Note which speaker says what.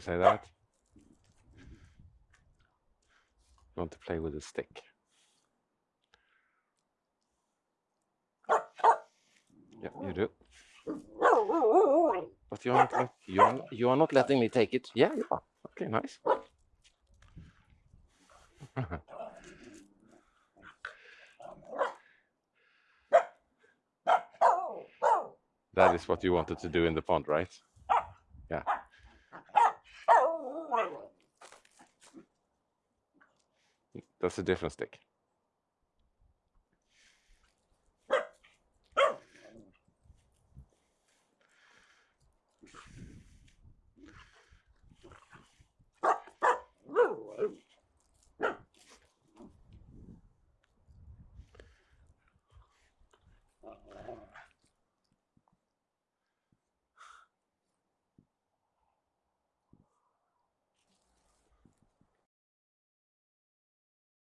Speaker 1: You say that? You want to play with a stick. Yeah, you do. But you're not, let- you are, you are not letting me take it. Yeah, you are. Okay, nice. That is what you wanted to do in the pond, right? Yeah. That's a different stick.